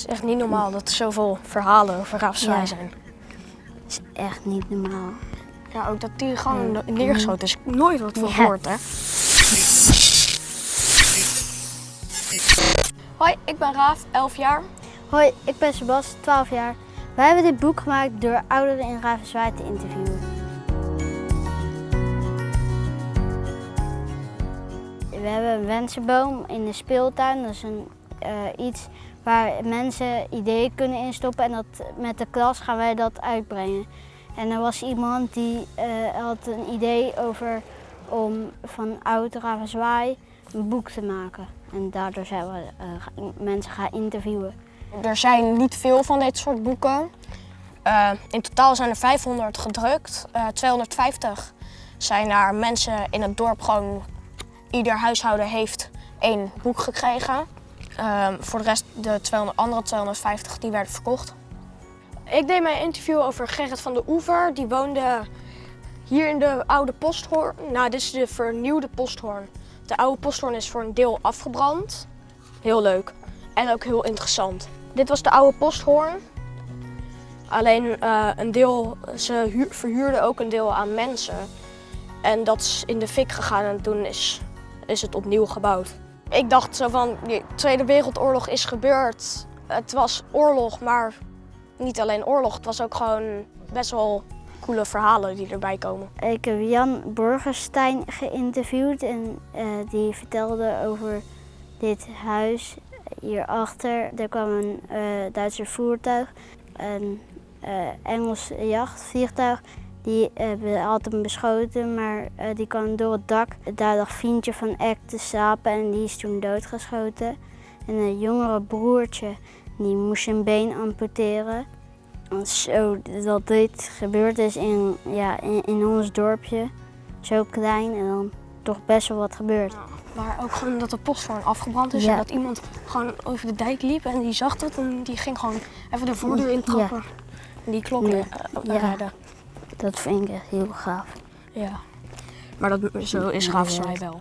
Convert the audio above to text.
is echt niet normaal dat er zoveel verhalen over Ja. zijn. is echt niet normaal. Ja, ook dat die gewoon neergeschoten is. Nooit wat van Ja. gehoord, hè? Hoi, ik ben Raaf, 11 jaar. Hoi, ik ben Sebas, 12 jaar. Wij hebben dit boek gemaakt door ouderen in Ravenswaaij te interviewen. We hebben een wensenboom in de speeltuin. Dat is een, eh, iets waar mensen ideeën kunnen instoppen en dat, met de klas gaan wij dat uitbrengen. En er was iemand die eh, had een idee over om van oud Ravenswaaij een boek te maken. En daardoor zijn we eh, mensen gaan interviewen. Er zijn niet veel van dit soort boeken. In totaal zijn er 500 gedrukt. Eh, 250 zijn naar mensen in het dorp gewoon... Ieder huishouden heeft één boek gekregen. Eh, voor de rest, de 200, andere 250, die werden verkocht. Ik deed mijn interview over Gerrit van de Oever. Die woonde hier in de oude posthoorn. Nou, dit is de vernieuwde posthoorn. De oude posthoorn is voor een deel afgebrand. Heel leuk. En ook heel interessant. Dit was de oude posthoorn. Alleen eh, een deel, ze huur- verhuurden ook een deel aan mensen. En dat is in de fik gegaan en toen is, is het opnieuw gebouwd. Ik dacht zo van, de Tweede Wereldoorlog is gebeurd. Het was oorlog, maar niet alleen oorlog. Het was ook gewoon best wel coole verhalen die erbij komen. Ik heb Jan Borgenstein geïnterviewd en eh, die vertelde over dit huis hierachter. Er kwam een eh Duitse voertuig, een eh, Engels jachtvliegtuig. Die hebben had hem beschoten, maar eh, die kwam door het dak. Daar lag Fientje van Eck te slapen en die is toen doodgeschoten. En een jongere broertje, die moest zijn been amputeren. Zo dat dit gebeurd is in, ja, in, in ons dorpje, zo klein en dan toch best wel wat gebeurd. Maar ook gewoon dat de posthoorn afgebrand is Ja. en dat iemand gewoon over de dijk liep en die zag dat en die ging gewoon even de voordeur intrappen. En die klok Ja. eh, Ja. redden. Dat vind ik echt heel gaaf. Ja. Maar dat, zo is Ravenswaaij wel.